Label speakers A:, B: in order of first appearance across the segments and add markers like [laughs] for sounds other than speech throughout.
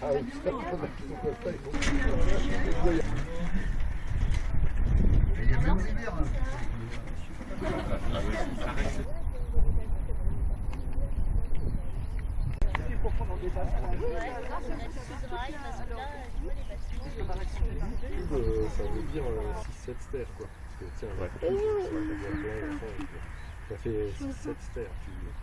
A: Euh, ça veut dire 6-7 stères quoi. Parce que tiens, ça, ça fait 6-7 stères.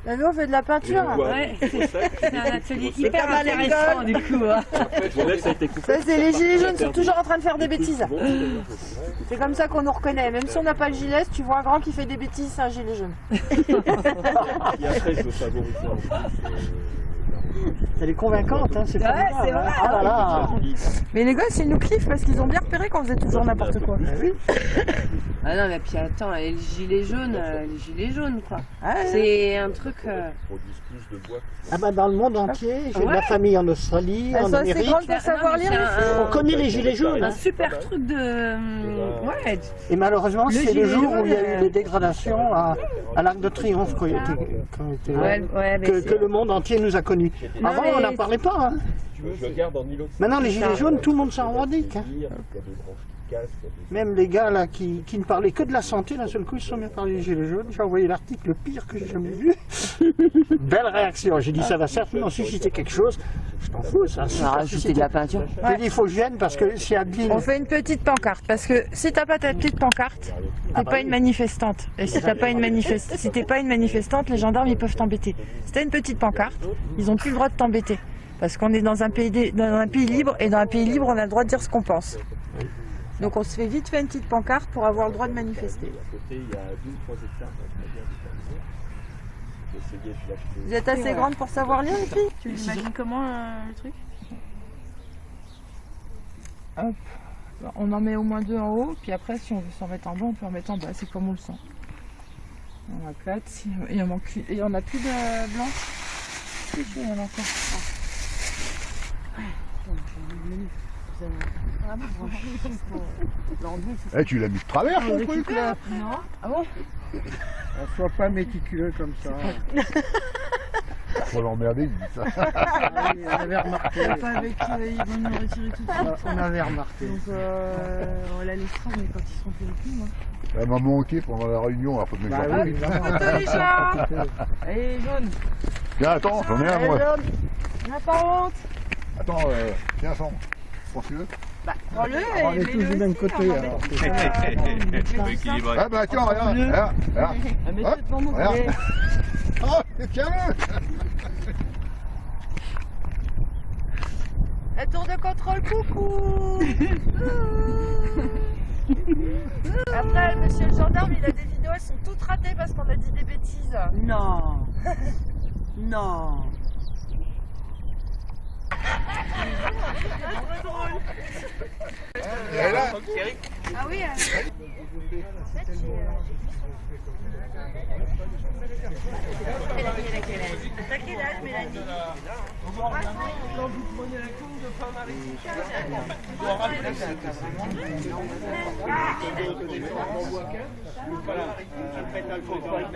B: La on fait de la peinture.
C: Ouais, c'est [laughs] un atelier hyper intéressant du coup. hein. [laughs]
B: Ça, c'est les gilets jaunes sont toujours en train de faire des bêtises. [laughs] C'est comme ça qu'on nous reconnaît. Même si on n'a pas le gilet, si tu vois un grand qui fait des bêtises, c'est un gilet jaune.
A: Et après, je veux favoriser en plus.
D: Elle est convaincante, hein, c'est
B: Ouais,
D: formidable,
B: c'est
D: hein.
B: vrai.
D: Ah là là.
B: Mais les gosses, ils nous cliffent parce qu'ils ont bien repéré qu'on faisait toujours n'importe quoi.
C: Ah non, mais puis attends, et les gilets jaunes, euh, les gilets jaunes quoi.
B: Ouais.
C: C'est un truc. euh,
A: produisent plus de bois que
D: Ah bah dans le monde entier, j'ai de la
C: Ouais.
D: famille en Australie,
B: Elles
D: en
B: sont assez
D: Amérique.
B: grandes pour
C: Ah,
B: savoir lire. les filles.
D: On connaît les gilets jaunes.
C: un
D: hein.
C: super truc de. hum, Ouais,
D: Et malheureusement,
C: Le
D: c'est le
C: gilet
D: jour où il y a
C: jaune,
D: eu
C: euh,
D: des dégradations à, à l'Arc de Triomphe quand il était, quand il était là,
C: ouais, ouais, mais
D: que,
C: c'est-
D: que le monde entier nous a connus. Avant, on n'en parlait pas. hein.
A: Je le garde en îlot.
D: Maintenant, les gilets jaunes, tout le monde s'en revendique. hein. Même les gars là qui, qui ne parlaient que de la santé, d'un seul coup, ils se sont mis à parler des gilets jaunes. J'ai envoyé l'article le pire que j'ai jamais vu. [laughs] Belle réaction. J'ai dit ça va certainement susciter quelque chose. Je t'en fous, ça.
C: On a rajouté de la peinture.
D: J'ai dit il faut que je vienne parce que c'est Adeline.
B: On fait une petite pancarte parce que si t'as pas ta petite pancarte, t'es pas une manifestante. Et si t'as pas une manifeste, si t'es pas une manifestante, les gendarmes ils peuvent t'embêter. Si t'as une petite pancarte, ils ont plus le droit de t'embêter parce qu'on est dans un pays dans un pays libre et dans un pays libre on a le droit de dire ce qu'on pense. Donc on se fait vite fait une petite pancarte pour avoir le droit de manifester.
A: À côté, il y a 2 ou 3 hectares très bien déterminés. J'ai essayé de l'acheter.
B: Vous êtes assez grande pour savoir lire les filles?
C: Tu l'imagines comment euh, le truc?
B: On en met au moins deux en haut, puis après si on veut s'en mettre en bas, on peut en mettre en bas, c'est comme on le sent. On a quatre, si- il y en manque il y en a plus de blanc? Si, si, il y en a encore.
E: Eh, tu l'as mis de travers, ton truc, là
B: Non Ah bon
D: On soit pas méticuleux comme ça.
E: Faut l'emmerder, il dit ça.
D: on avait remarqué.
B: Pas avec, euh, ils vont nous le retirer tout de suite.
D: On avait remarqué.
B: Donc euh, on la laissera, mais quand ils seront plus avec nous. hein.
E: Elle m'a manqué pendant la réunion, après de mes
D: Bah
E: enfants.
D: oui, évidemment.
B: Photo les chats Allez, jaune
E: Tiens, attends, j'en ai un, moi.
B: N'a pas honte
E: Attends, euh, tiens. Prends-le.
B: Prends-le
D: On est tous du même côté. [laughs] alors.
E: Ah bah tiens, regarde, regarde, [laughs] regarde. Hop, [laughs] regarde. Oh, tiens-le
B: La tour de contrôle, coucou Après, monsieur le gendarme, il a des vidéos, elles sont toutes ratées parce qu'on a dit des bêtises.
C: Non. non.
E: Là.
B: Ah oui En elle a quel âge T'as quel âge, Mélanie
F: principal, euh, pas la risotto de Calaf, pas la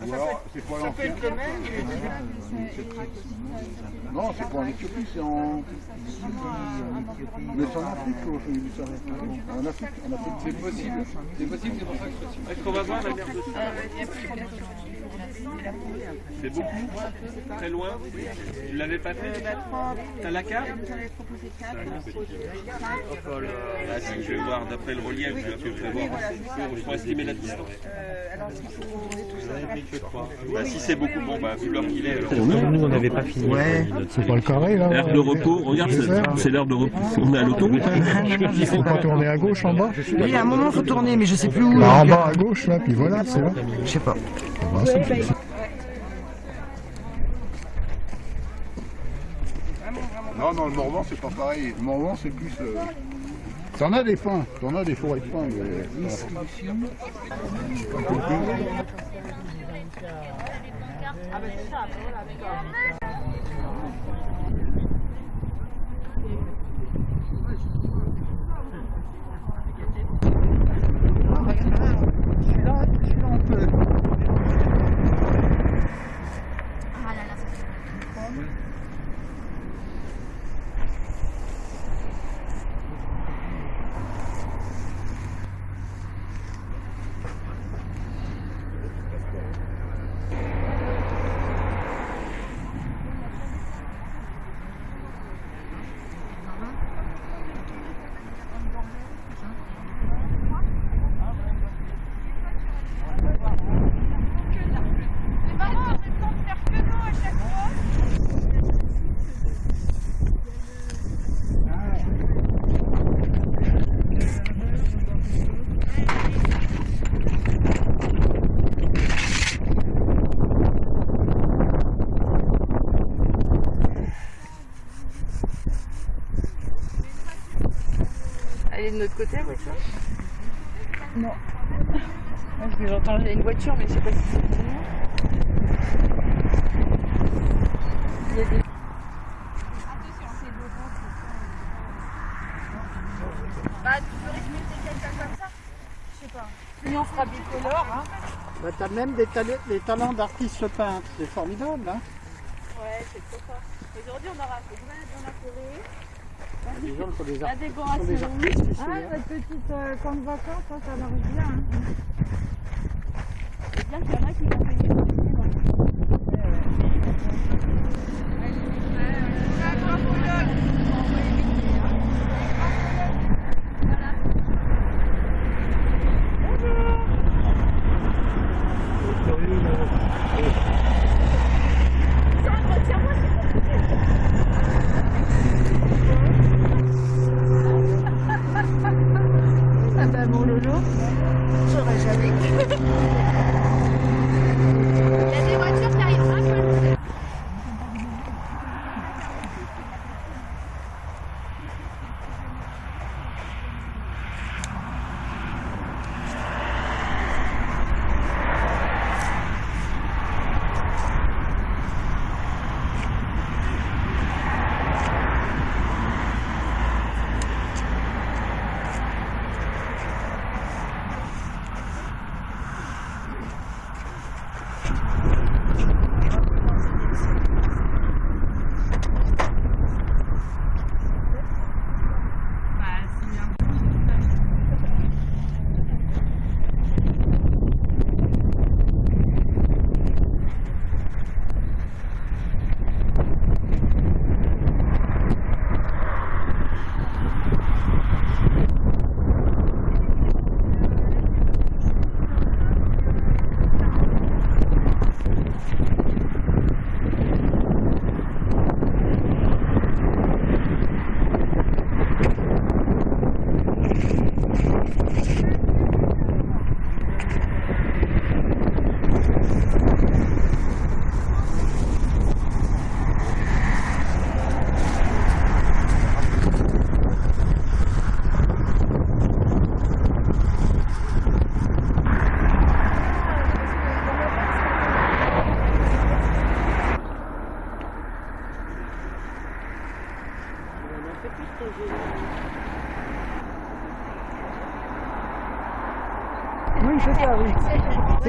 E: Ou alors, c'est pas l'ancien. Non, c'est pas en Éthiopie, c'est en. Mais c'est en Afrique, ça. En Afrique, en Afrique.
G: C'est possible. C'est possible, c'est pour ça que je suis
A: Est-ce qu'on va voir la mer de C'est beaucoup Très loin Tu l'avais pas fait T'as la carte Oh là, si je vais voir d'après le relief, je vais un peu prévoir. Il faut estimer la distance. Bah, si c'est beaucoup, bon, bah, vu l'heure qu'il est. alors.
F: Nous, on n'avait pas fini. C'est pas le carré, là
A: L'heure de repos, regarde, c'est- l'heure de repos. On est à l'autoroute.
F: Il faut pas tourner à gauche en bas
H: Oui, à un moment, faut tourner, mais je sais plus où.
F: Bah, En bas à gauche, là, puis voilà, c'est là.
H: Je sais pas.
F: Bah, c'est- c'est-
E: Non, non, le Morvan, c'est pas pareil. Le Morvan, c'est plus. euh, T'en as des pins, t'en as des forêts de pins. mais-
D: Celui-là, celui-là, on peut.
B: Elle est de notre côté, la voiture Non. Moi, je j'entends une voiture, mais je sais pas si c'est pour nous. Il y a des... Bah, tu peux respecter quelqu'un comme ça Je sais pas. Sinon, on fera bicolore, hein.
D: Bah, t'as même des, tale- des talents d'artiste peintre, c'est formidable. Hein
B: Ouais, c'est trop fort. Aujourd'hui, on aura fait dans la forêt.
D: Les gens sont des,
B: La
D: sont
B: décoration.
D: des artistes ici.
B: Ah,
D: hein.
B: votre petite euh, camp de vacances, ça, ça marche bien. Hein. C'est bien qu'il y en a qui vont payer. Bah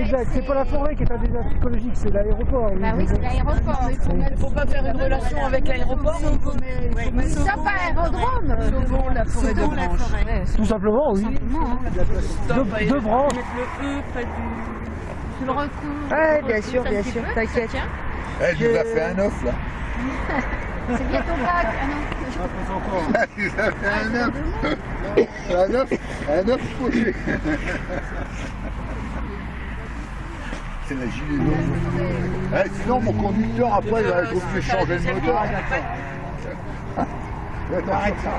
D: exact. C'est pas la forêt qui est un désastre écologique, c'est l'aéroport.
I: Bah oui, c'est l'aéroport.
B: Faut pas faire une relation avec l'aéroport.
I: Ça pas aérodrome.
B: Sauvons la forêt de branches.
D: Tout simplement, oui. Deux, branches.
B: Le E près du...
I: Tu le recouvres.
H: Ouais, bien sûr, bien sûr, t'inquiète.
E: Elle nous a fait un off là. [laughs]
I: C'est bientôt Pâques. Ah non. [laughs]
E: Elle nous a fait un œuf. Un œuf, un œuf poché. [laughs] C'est la gilet jaune. Eh, sinon, mon conducteur, après, il va être obligé de changer de moteur. [laughs] Arrête ça.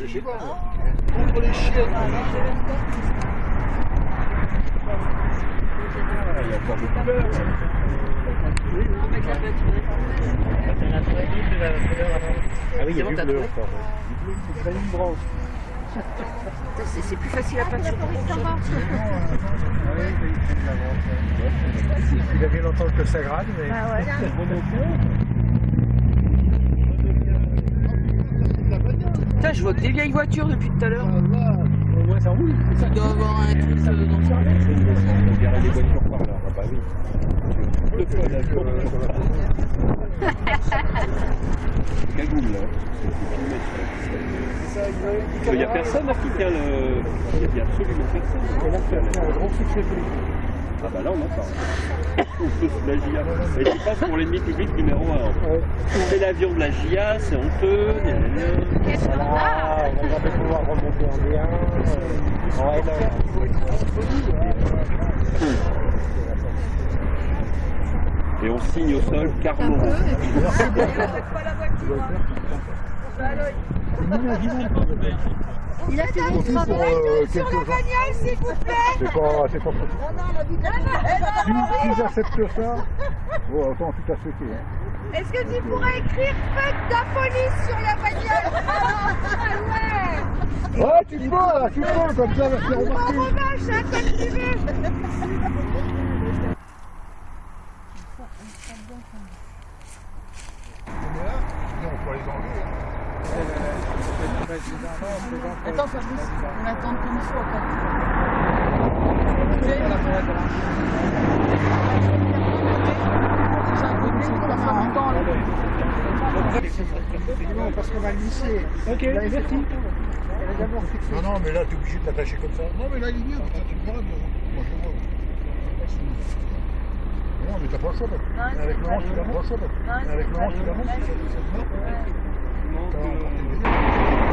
E: Je sais pas. Contre les chiens.
A: Encore de couleurs.
D: Ah oui, il y a du bleu encore.
J: C'est plus facile à peindre
K: Il a bien longtemps que ça grade, mais... [laughs]
L: Putain, je vois que des vieilles voitures depuis tout à l'heure.
E: Ça roule.
L: Ça doit avoir un truc euh, dans le
A: On dirait des voitures par là. Bah oui. Le freinage, Cagoule là. Il n'y a personne là qui tient le. Il n'y a absolument personne. Ah bah là on entend. [laughs] la GIA. Et tu passes pour l'ennemi public numéro 1. C'est l'avion de la GIA, c'est honteux.
B: Qu'est-ce qu'on a
D: Ah, on va pouvoir remonter en D1. euh, en
A: Et on signe au sol Carlo.
B: Il a fait
E: Pour
B: travail
E: euh,
B: sur la bagnole, s'il vous plaît.
E: C'est pas, c'est pas Si, s'ils acceptent ça, bon, attends, tout à fait. Hein.
B: Est-ce que tu pourrais écrire fuck la police sur la bagnole? Ah ouais
E: Ouais, tu peux, là, tu peux, comme ça, là, c'est
B: Pas
E: remarqué.
B: revanche, hein, comme tu veux [laughs]
E: Sinon, on peut les enlever. hein.
L: Attends, Fabrice, on attend il faut après.
D: Non, parce qu'on va le lisser. Ok, merci.
E: Non, non, mais là, t'es obligé de t'attacher comme ça. Non, mais là, il est bien, ça, tu me verras. Moi, je vois. Non, mais t'as pas le choix, Avec le hanche, tu n'as pas le choix, Avec le hanche, tu l'as pas le choix.